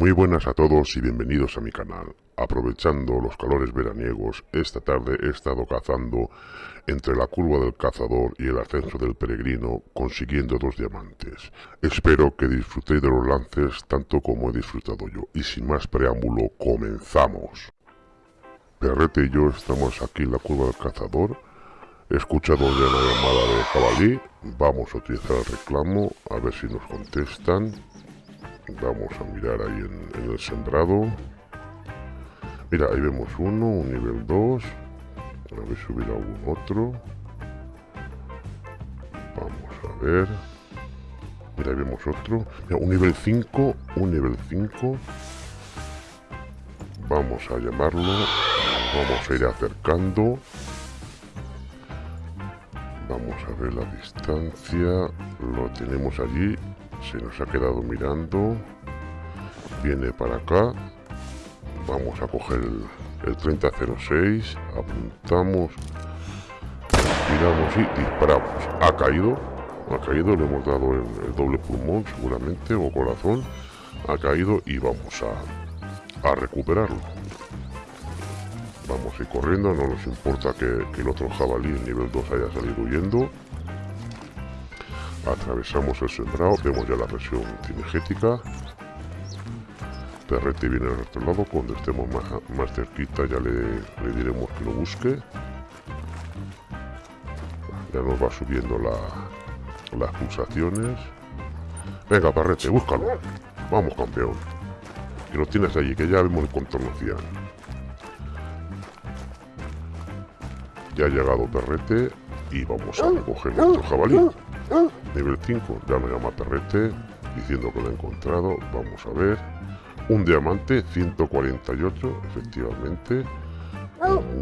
Muy buenas a todos y bienvenidos a mi canal. Aprovechando los calores veraniegos, esta tarde he estado cazando entre la curva del cazador y el ascenso del peregrino, consiguiendo dos diamantes. Espero que disfrutéis de los lances tanto como he disfrutado yo. Y sin más preámbulo, comenzamos. Perrete y yo estamos aquí en la curva del cazador. He escuchado ya la llamada de jabalí. Vamos a utilizar el reclamo, a ver si nos contestan. Vamos a mirar ahí en, el sembrado. Mira, ahí vemos uno, un nivel 2. A ver si hubiera algún otro. Vamos a ver. Mira, ahí vemos otro. Un nivel 5, un nivel 5. Vamos a llamarlo. Vamos a ir acercando. Vamos a ver la distancia. Lo tenemos allí se nos ha quedado mirando. Viene para acá. Vamos a coger el, 3006 apuntamos. Miramos y disparamos. Ha caído. Ha caído. Le hemos dado el, doble pulmón seguramente o corazón. Ha caído y vamos a, a recuperarlo. Vamos a ir corriendo. No nos importa que, el otro jabalí nivel 2 haya salido huyendo Atravesamos el sembrado, vemos ya la presión cinegética. Perrete viene al otro lado, cuando estemos más, cerquita ya le, diremos que lo busque. Ya nos va subiendo las pulsaciones. Venga, Perrete, búscalo. Vamos, campeón. Que lo tienes allí, que ya vemos el contorno Ya ha llegado Perrete y vamos a recoger nuestro jabalí. Nivel 5, ya me llama Perrete diciendo que lo he encontrado. Vamos a ver. Un diamante, 148, efectivamente.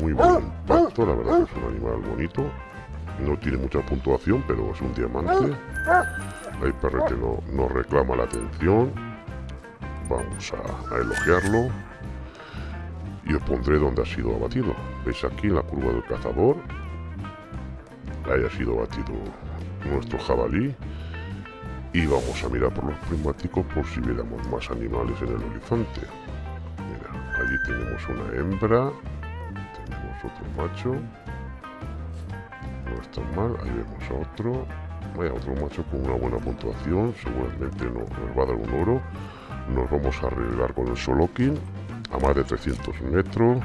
muy buen impacto, la verdad que es un animal bonito. No tiene mucha puntuación, pero es un diamante. Ahí Perrete no, nos reclama la atención. Vamos a, a elogiarlo. Y os pondré donde ha sido abatido. ¿Veis aquí la curva del cazador? Ahí ha sido abatido nuestro jabalí y vamos a mirar por los prismáticos por si viéramos más animales en el horizonte. Mira, allí tenemos una hembra, tenemos otro macho, no está mal, ahí vemos otro, otro macho con una buena puntuación, seguramente nos, va a dar un oro. Nos vamos a arriesgar con el Solokin a más de 300 metros.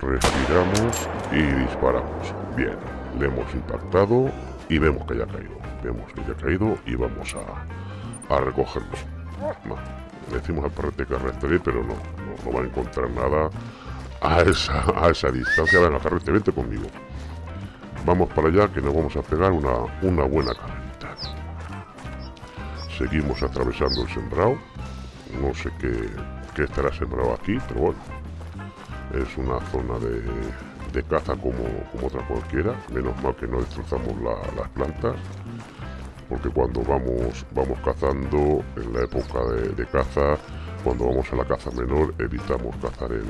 Respiramos y disparamos. Bien, le hemos impactado y vemos que haya caído. Vemos que haya caído y vamos a, a recogerlo. le decimos al perrete que rastreé, pero no, no, va a encontrar nada a esa, a esa distancia. Venga, carrete, vente conmigo. Vamos para allá que nos vamos a pegar una, una buena carrerita. Seguimos atravesando el sembrado. No sé qué, qué estará sembrado aquí, pero bueno. Es una zona de, de caza como, como otra cualquiera. Menos mal que no destrozamos las plantas. Porque cuando vamos, vamos cazando en la época de, caza, cuando vamos a la caza menor, evitamos cazar en,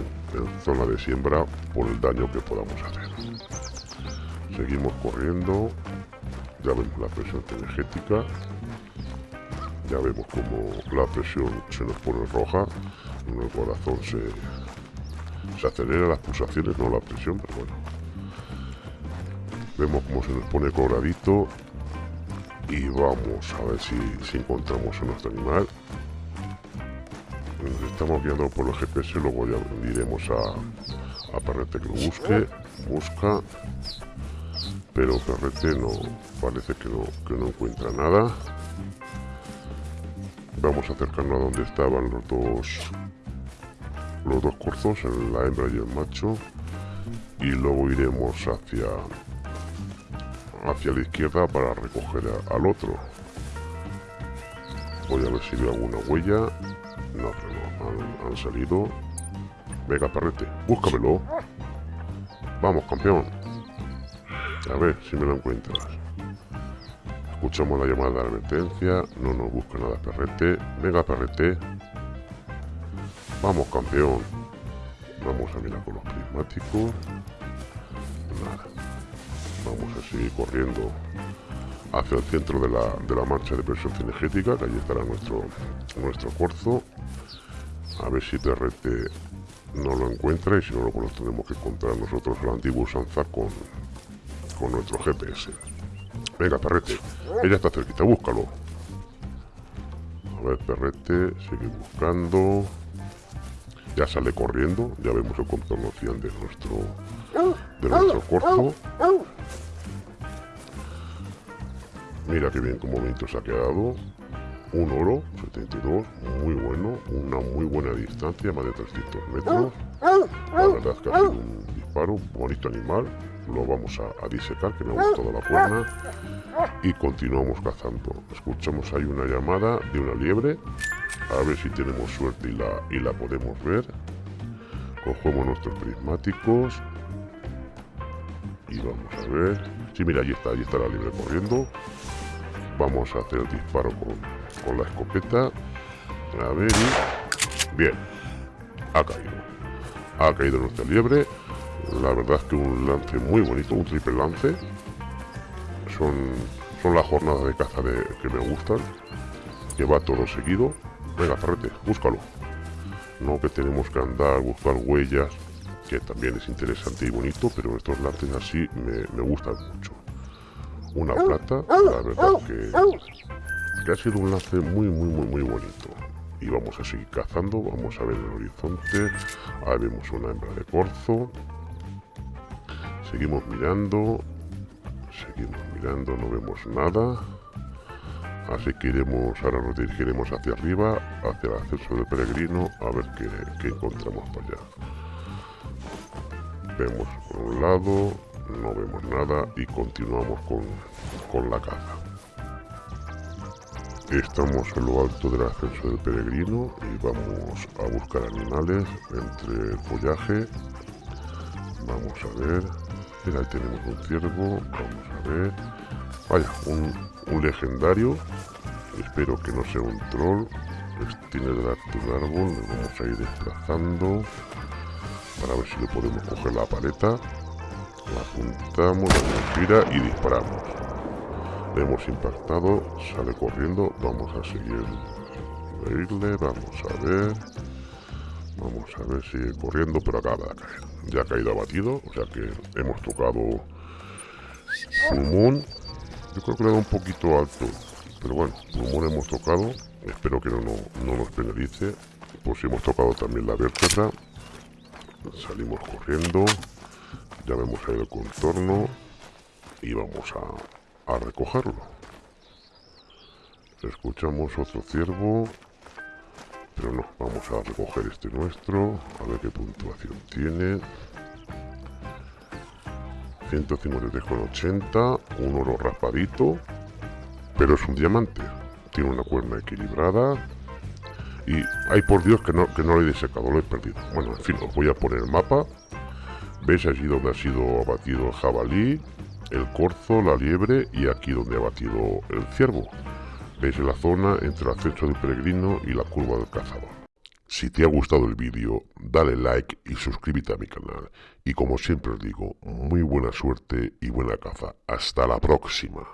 zona de siembra por el daño que podamos hacer. Seguimos corriendo. Ya vemos la presión energética. Ya vemos como la presión se nos pone roja. El corazón se, se acelera las pulsaciones, no la presión, pero bueno. Vemos cómo se nos pone coloradito y vamos a ver si, encontramos a nuestro animal. Nos estamos guiando por los GPS, luego ya diremos a, a Perrete que lo busque, busca, pero Perrete no, parece que no, que no encuentra nada. Vamos a acercarnos a donde estaban los dos los dos corzos, la hembra y el macho y luego iremos hacia hacia la izquierda para recoger al otro. Voy a ver si veo alguna huella. No, pero no, han, salido. Venga perrete, búscamelo. Vamos campeón. A ver si me lo encuentras. Escuchamos la llamada de advertencia no nos busca nada perrete. Venga perrete Vamos, campeón. Vamos a mirar con los prismáticos. Nada. Vamos a seguir corriendo hacia el centro de la, de la marcha de presión cinegética, que allí estará nuestro, nuestro corzo. A ver si Perrete no lo encuentra y si no, lo pues tenemos que encontrar nosotros la antigua usanza con, con nuestro GPS. Venga, Perrete, ella está cerquita, búscalo. A ver, Perrete, sigue buscando. Ya sale corriendo, ya vemos el contorno cian de nuestro, de nuestro corzo. Mira qué bien, como momento se ha quedado. Un oro, 72, muy bueno, una muy buena distancia, más de 300 metros. La verdad es que ha sido un disparo, bonito animal. Lo vamos a, disecar, que me ha gustado la cuerna. Y continuamos cazando. Escuchamos ahí una llamada de una liebre. A ver si tenemos suerte y la, y la podemos ver. Cogemos nuestros prismáticos. Y vamos a ver. Sí, mira, ahí está, ahí está la liebre corriendo. Vamos a hacer el disparo con, la escopeta. A ver Bien. Ha caído. Ha caído nuestra liebre. La verdad es que un lance muy bonito, un triple lance. Son, son las jornadas de caza de, que me gustan. Que va todo seguido. Venga, Ferrete, búscalo. No que tenemos que andar, buscar huellas, que también es interesante y bonito, pero estos lances así me, me gustan mucho una plata, la verdad que, que ha sido un lance muy, muy, muy, muy bonito. Y vamos a seguir cazando, vamos a ver el horizonte, ahí vemos una hembra de corzo, seguimos mirando, seguimos mirando, no vemos nada, así que iremos, ahora nos dirigiremos hacia arriba, hacia el acceso del peregrino, a ver qué, encontramos para allá. Vemos por un lado, no vemos nada y continuamos con, la caza. Estamos en lo alto del ascenso del peregrino y vamos a buscar animales entre el follaje. Vamos a ver. Mira, ahí tenemos un ciervo. Vamos a ver. Vaya, un, legendario. Espero que no sea un troll. Tiene delante un árbol. Le vamos a ir desplazando para ver si le podemos coger la paleta. La apuntamos, la gira y disparamos. Le hemos impactado, sale corriendo, vamos a seguir vamos a ver. Vamos a ver, sigue corriendo, pero acaba de caer. Ya ha caído abatido, o sea que hemos tocado pulmón. Yo creo que le da un poquito alto, pero bueno, pulmón hemos tocado. Espero que no, no nos penalice. Pues si hemos tocado también la vértebra. Salimos corriendo ya vemos ahí el contorno y vamos a, a recogerlo escuchamos otro ciervo pero no, vamos a recoger este nuestro a ver qué puntuación tiene. 153,80 un oro raspadito pero es un diamante. Tiene una cuerna equilibrada y ay por Dios que no, que no lo he desecado, lo he perdido. Bueno, en fin, os voy a poner el mapa. ¿Veis allí donde ha sido abatido el jabalí, el corzo, la liebre y aquí donde ha abatido el ciervo? ¿Veis la zona entre el acceso del peregrino y la curva del cazador? Si te ha gustado el vídeo, dale like y suscríbete a mi canal. Y como siempre os digo, muy buena suerte y buena caza. Hasta la próxima.